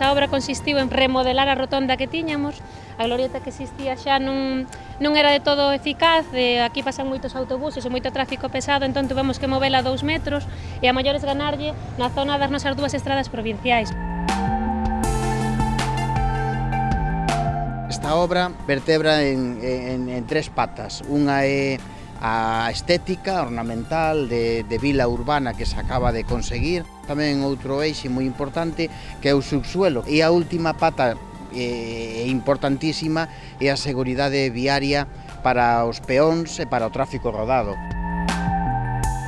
Esa obra consistiu en remodelar a rotonda que tiñamos, a glorieta que existía xa non, non era de todo eficaz, de aquí pasan moitos autobuses e moito tráfico pesado, entón tuvemos que movela a dous metros e a maiores ganarlle na zona das nosas dúas estradas provinciais. Esta obra vertebra en, en, en tres patas. Unha é a estética ornamental de, de vila urbana que se acaba de conseguir. Tamén outro eixe moi importante que é o subsuelo. E a última pata eh, importantísima é a seguridade viaria para os peóns e para o tráfico rodado.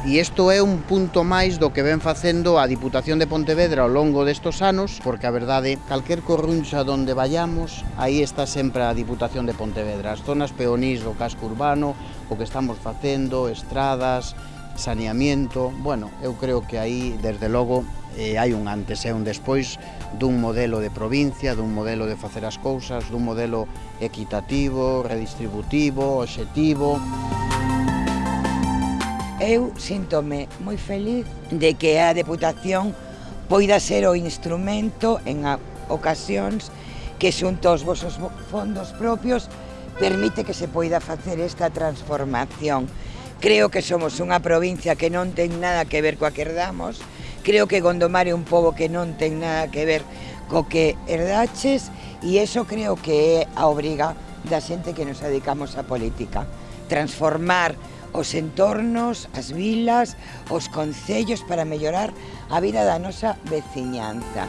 E isto é un punto máis do que ven facendo a Diputación de Pontevedra ao longo destos anos, porque a verdade, calquer corruncha donde vayamos, aí está sempre a Diputación de Pontevedra. As zonas peonís do casco urbano, o que estamos facendo, estradas, saneamiento, bueno, eu creo que aí, desde logo, eh, hai un antes e un despois dun modelo de provincia, dun modelo de facer as cousas, dun modelo equitativo, redistributivo, obxectivo. Eu síntome moi feliz de que a Deputación poida ser o instrumento en ocasións que xunto aos vosos fondos propios permite que se poida facer esta transformación. Creo que somos unha provincia que non ten nada que ver coa que herdamos, creo que Gondomar é un pobo que non ten nada que ver co que herdaches e eso creo que é a obriga da xente que nos dedicamos á política. Transformar os entornos, as vilas, os concellos para mellorar a vida da nosa veciñanza.